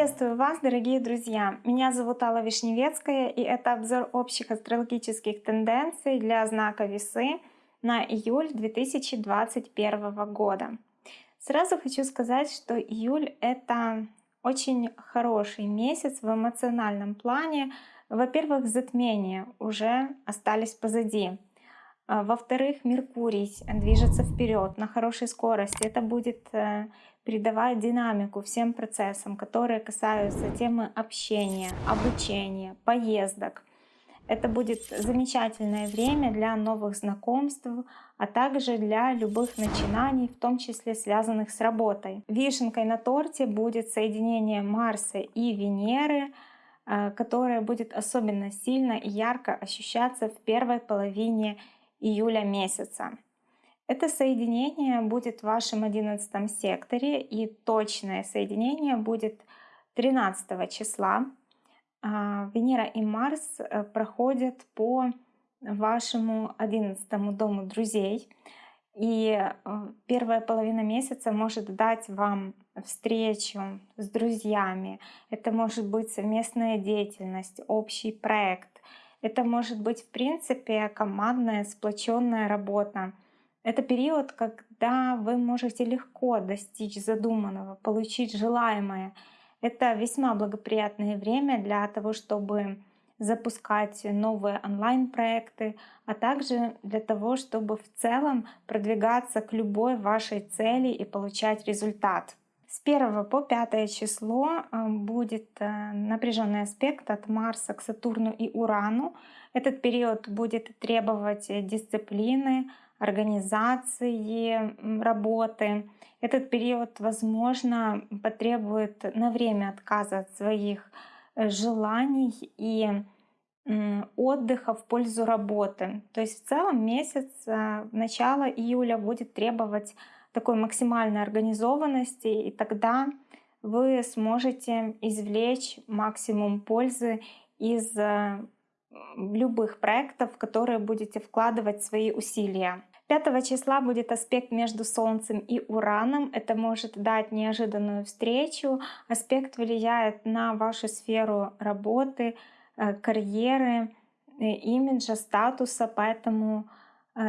Приветствую вас, дорогие друзья! Меня зовут Алла Вишневецкая, и это обзор общих астрологических тенденций для знака Весы на июль 2021 года. Сразу хочу сказать, что июль — это очень хороший месяц в эмоциональном плане. Во-первых, затмения уже остались позади. А, во-вторых, Меркурий движется вперед на хорошей скорости. Это будет э, придавать динамику всем процессам, которые касаются темы общения, обучения, поездок. Это будет замечательное время для новых знакомств, а также для любых начинаний, в том числе связанных с работой. Вишенкой на торте будет соединение Марса и Венеры, э, которое будет особенно сильно и ярко ощущаться в первой половине июля месяца. Это соединение будет в вашем одиннадцатом секторе, и точное соединение будет 13 числа. А, Венера и Марс э, проходят по вашему одиннадцатому дому друзей. И э, первая половина месяца может дать вам встречу с друзьями. Это может быть совместная деятельность, общий проект. Это может быть, в принципе, командная, сплоченная работа. Это период, когда вы можете легко достичь задуманного, получить желаемое. Это весьма благоприятное время для того, чтобы запускать новые онлайн-проекты, а также для того, чтобы в целом продвигаться к любой вашей цели и получать результат. С 1 по 5 число э, будет э, напряженный аспект от Марса к Сатурну и Урану. Этот период будет требовать дисциплины, организации работы. Этот период, возможно, потребует на время отказа от своих э, желаний и отдыха в пользу работы. То есть в целом месяц, начало июля будет требовать такой максимальной организованности, и тогда вы сможете извлечь максимум пользы из э, любых проектов, в которые будете вкладывать свои усилия. 5 числа будет аспект между Солнцем и Ураном. Это может дать неожиданную встречу. Аспект влияет на вашу сферу работы, э, карьеры, э, имиджа, статуса, поэтому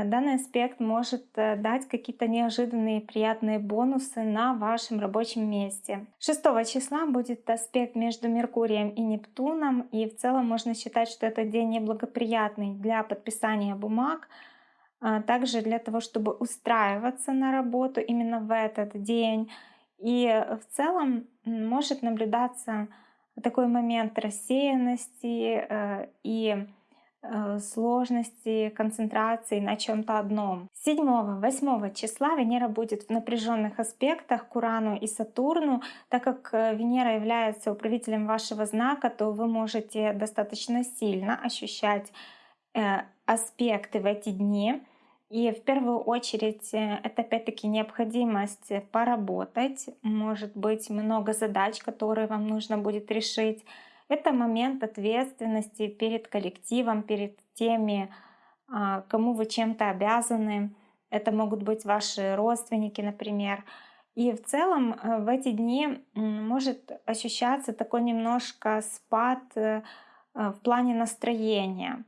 данный аспект может дать какие-то неожиданные приятные бонусы на вашем рабочем месте. 6 числа будет аспект между Меркурием и Нептуном, и в целом можно считать, что этот день неблагоприятный для подписания бумаг, а, также для того, чтобы устраиваться на работу именно в этот день. И в целом может наблюдаться такой момент рассеянности э, и э, сложности концентрации на чем-то одном. 7-8 числа Венера будет в напряженных аспектах к Урану и Сатурну. Так как э, Венера является управителем вашего знака, то вы можете достаточно сильно ощущать аспекты в эти дни. И в первую очередь э, это опять-таки необходимость поработать, может быть много задач, которые вам нужно будет решить. Это момент ответственности перед коллективом, перед теми, а, кому вы чем-то обязаны. Это могут быть ваши родственники, например. И в целом э, в эти дни может ощущаться такой немножко спад э, в плане настроения.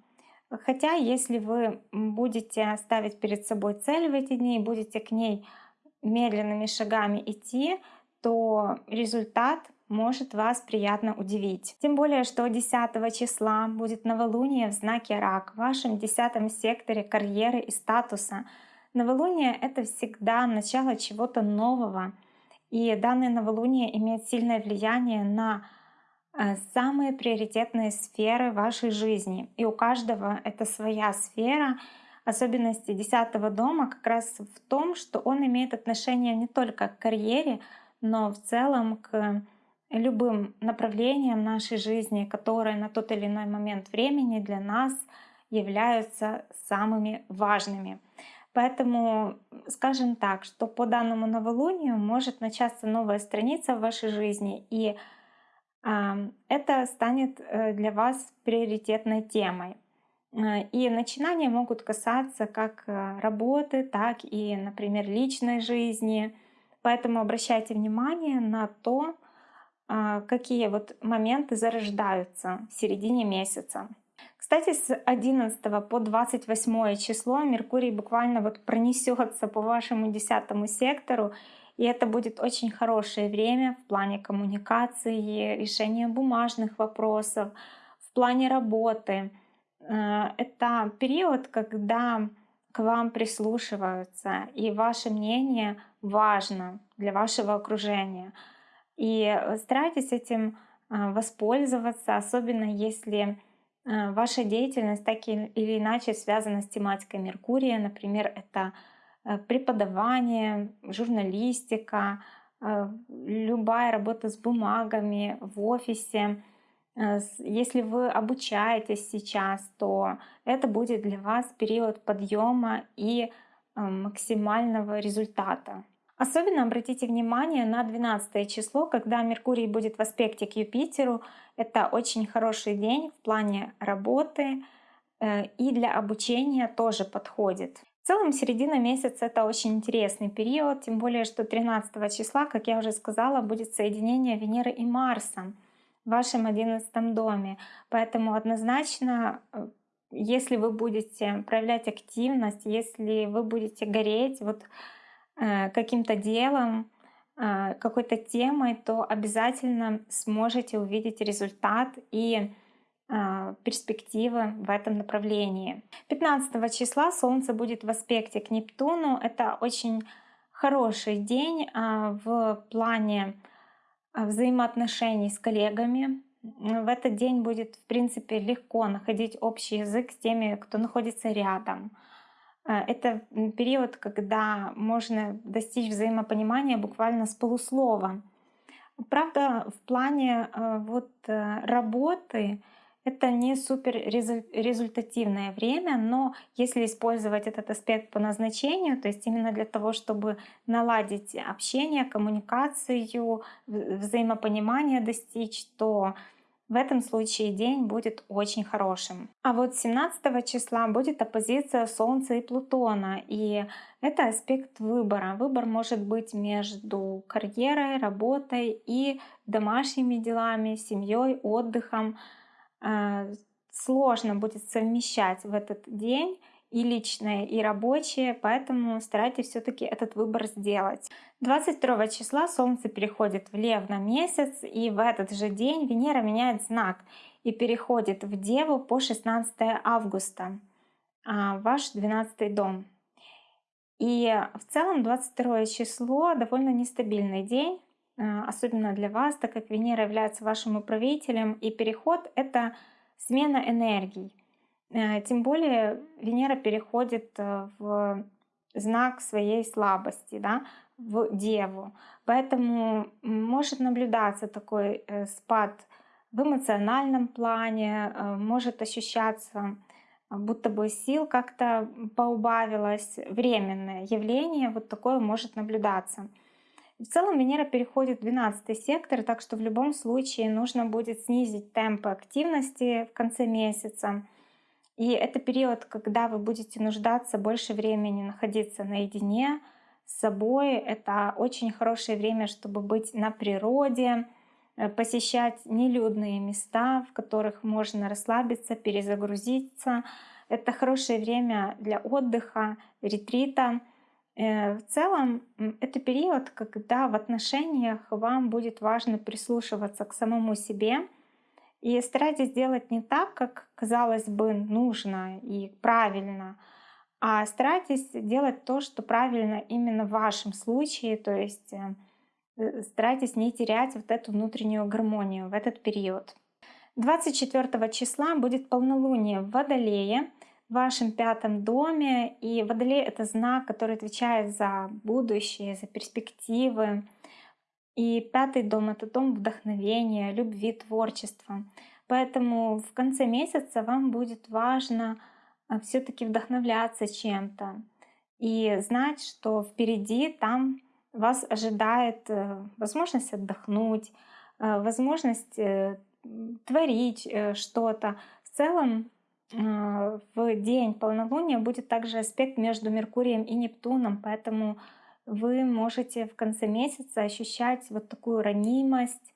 Хотя, если вы будете ставить перед собой цель в эти дни и будете к ней медленными шагами идти, то результат может вас приятно удивить. Тем более, что 10 числа будет новолуние в знаке Рак, в вашем 10 секторе карьеры и статуса. Новолуние — это всегда начало чего-то нового, и данное новолуние имеет сильное влияние на Э, самые приоритетные сферы вашей жизни. И у каждого это своя сфера. Особенности десятого дома как раз в том, что он имеет отношение не только к карьере, но в целом к любым направлениям нашей жизни, которые на тот или иной момент времени для нас являются самыми важными. Поэтому скажем так, что по данному новолунию может начаться новая страница в вашей жизни, и это станет э, для вас приоритетной темой. Э, и начинания могут касаться как э, работы, так и, например, личной жизни. Поэтому обращайте внимание на то, а, какие вот моменты зарождаются в середине месяца. Кстати, с 11 по 28 число Меркурий буквально вот пронесется по вашему десятому сектору, и это будет очень хорошее время в плане коммуникации, решения бумажных вопросов, в плане работы. Э, это период, когда к вам прислушиваются, и ваше мнение важно для вашего окружения. И старайтесь этим э, воспользоваться, особенно если э, ваша деятельность так или иначе связана с тематикой Меркурия. Например, это преподавание, журналистика, любая работа с бумагами в офисе, Э, если вы обучаетесь сейчас, то это будет для вас период подъема и э, максимального результата. Особенно обратите внимание на 12 число, когда Меркурий будет в аспекте к Юпитеру. Это очень хороший день в плане работы э, и для обучения тоже подходит. В целом середина месяца это очень интересный период, тем более что 13 числа, как я уже сказала, будет соединение Венеры и Марса в вашем одиннадцатом доме. Поэтому однозначно, э, если вы будете проявлять активность, если вы будете гореть вот э, каким-то делом, э, какой-то темой, то обязательно сможете увидеть результат и перспективы в этом направлении. 15 числа Солнце будет в аспекте к Нептуну. Это очень хороший день в плане а, взаимоотношений с коллегами. В этот день будет, в принципе, легко находить общий язык с теми, кто находится рядом. А, это период, когда можно достичь взаимопонимания буквально с полуслова. Правда, в плане а, вот э, работы это не супер результативное время, но если использовать этот аспект по назначению, то есть именно для того, чтобы наладить общение, коммуникацию, взаимопонимание достичь, то в этом случае день будет очень хорошим. А вот 17 числа будет оппозиция Солнца и Плутона, и это аспект выбора. Выбор может быть между карьерой, работой и домашними делами, семьей, отдыхом. А, сложно будет совмещать в этот день и личное, и рабочее, поэтому старайтесь все-таки этот выбор сделать. 22 числа Солнце переходит в Лев на месяц, и в этот же день Венера меняет знак и переходит в Деву по 16 августа, а, ваш 12 дом. И в целом 22 число довольно нестабильный день, особенно для вас, так как Венера является вашим управителем, и переход — это смена энергий. Э, тем более Венера переходит э, в знак своей слабости, да, в Деву. Поэтому может наблюдаться такой э, спад в эмоциональном плане, может ощущаться будто бы сил как-то поубавилось, временное явление, вот такое может наблюдаться. В целом Венера переходит в 12 сектор, так что в любом случае нужно будет снизить темпы активности в конце месяца. И это период, когда вы будете нуждаться больше времени находиться наедине с собой. Это очень хорошее время, чтобы быть на природе, э, посещать нелюдные места, в которых можно расслабиться, перезагрузиться. Это хорошее время для отдыха, ретрита. Э, в целом это период, когда в отношениях вам будет важно прислушиваться к самому себе и старайтесь делать не так, как казалось бы нужно и правильно, а старайтесь делать то, что правильно именно в вашем случае, то есть э, э, старайтесь не терять вот эту внутреннюю гармонию в этот период. 24 числа будет полнолуние в Водолее, в вашем пятом доме. И Водолей — это знак, который отвечает за будущее, за перспективы. И пятый дом — это дом вдохновения, любви, творчества. Поэтому в конце месяца вам будет важно а, все таки вдохновляться чем-то и знать, что впереди там вас ожидает э, возможность отдохнуть, э, возможность э, творить что-то. В целом в день полнолуния будет также аспект между Меркурием и Нептуном, поэтому вы можете в конце месяца ощущать вот такую ранимость,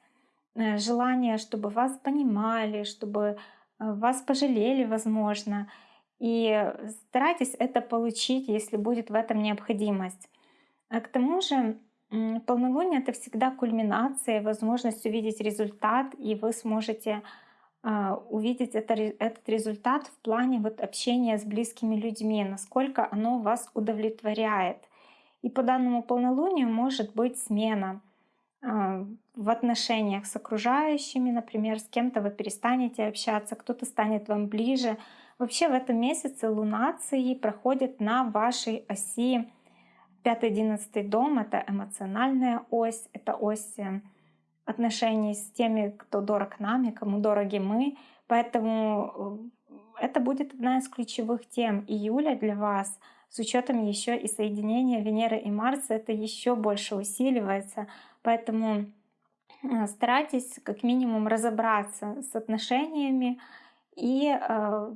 э, желание, чтобы вас понимали, чтобы э, вас пожалели, возможно. И старайтесь это получить, если будет в этом необходимость. А к тому же полнолуние — это всегда кульминация, возможность увидеть результат, и вы сможете а, увидеть это, этот результат в плане вот общения с близкими людьми, насколько оно вас удовлетворяет. И по данному полнолунию может быть смена а, в отношениях с окружающими, например, с кем-то вы перестанете общаться, кто-то станет вам ближе. Вообще в этом месяце лунации проходят на вашей оси 5-11 дом — это эмоциональная ось, это ось э, отношений с теми, кто дорог нами, кому дороги мы. Поэтому э, это будет одна из ключевых тем июля для вас. С учетом еще и соединения Венеры и Марса это еще больше усиливается. Поэтому э, старайтесь как минимум разобраться с отношениями и э,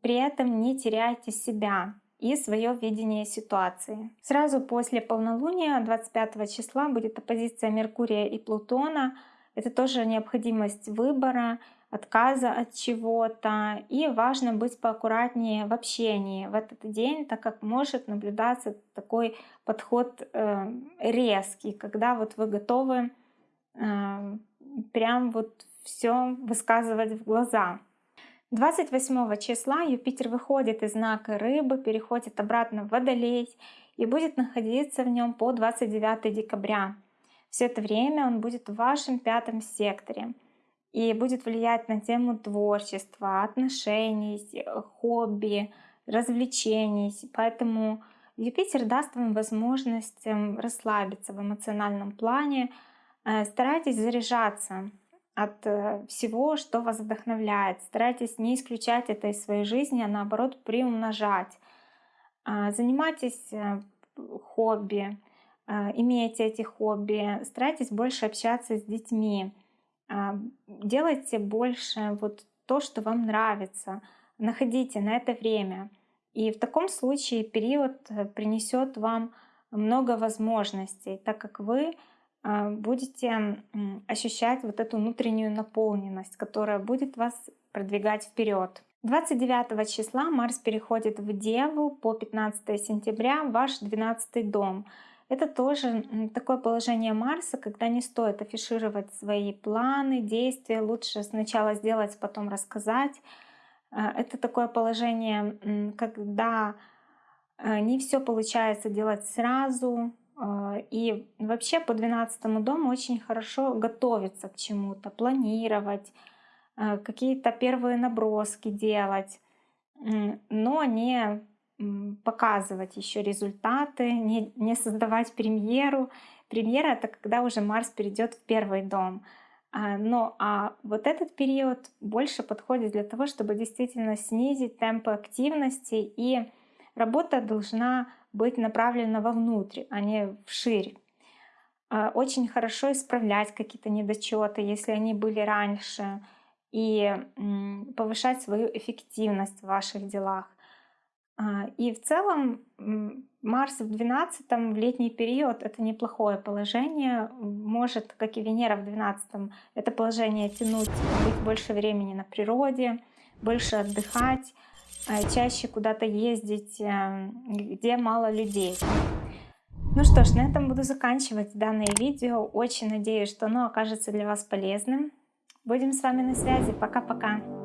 при этом не теряйте себя и свое видение ситуации. Сразу после полнолуния 25 числа будет оппозиция Меркурия и Плутона. Это тоже необходимость выбора, отказа от чего-то. И важно быть поаккуратнее в общении в этот день, так как может наблюдаться такой подход э, резкий, когда вот вы готовы э, прям вот все высказывать в глаза. 28 числа Юпитер выходит из знака Рыбы, переходит обратно в Водолей и будет находиться в нем по 29 декабря. Все это время он будет в вашем пятом секторе и будет влиять на тему творчества, отношений, хобби, развлечений. Поэтому Юпитер даст вам возможность эм, расслабиться в эмоциональном плане. Э, старайтесь заряжаться от э, всего, что вас вдохновляет. Старайтесь не исключать это из своей жизни, а наоборот приумножать. А, занимайтесь э, хобби, а, имейте эти хобби, старайтесь больше общаться с детьми, а, делайте больше вот то, что вам нравится, находите на это время. И в таком случае период э, принесет вам много возможностей, так как вы будете ощущать вот эту внутреннюю наполненность, которая будет вас продвигать вперед. 29 числа Марс переходит в Деву по 15 сентября ваш 12 дом. Это тоже такое положение Марса, когда не стоит афишировать свои планы, действия. Лучше сначала сделать, потом рассказать. А, это такое положение, когда а, не все получается делать сразу, а, и вообще по 12 дому очень хорошо готовиться к чему-то, планировать, а, какие-то первые наброски делать, но не показывать еще результаты, не, не создавать премьеру. Премьера — это когда уже Марс перейдет в первый дом. А, но а вот этот период больше подходит для того, чтобы действительно снизить темпы активности, и работа должна быть направлена вовнутрь, а не вширь. А, очень хорошо исправлять какие-то недочеты, если они были раньше, и повышать свою эффективность в ваших делах. А, и в целом Марс в 12 в летний период это неплохое положение. Может, как и Венера в 12 это положение тянуть, быть больше времени на природе, больше отдыхать. А, чаще куда-то ездить, э, где мало людей. Ну что ж, на этом буду заканчивать данное видео. Очень надеюсь, что оно окажется для вас полезным. Будем с вами на связи. Пока-пока.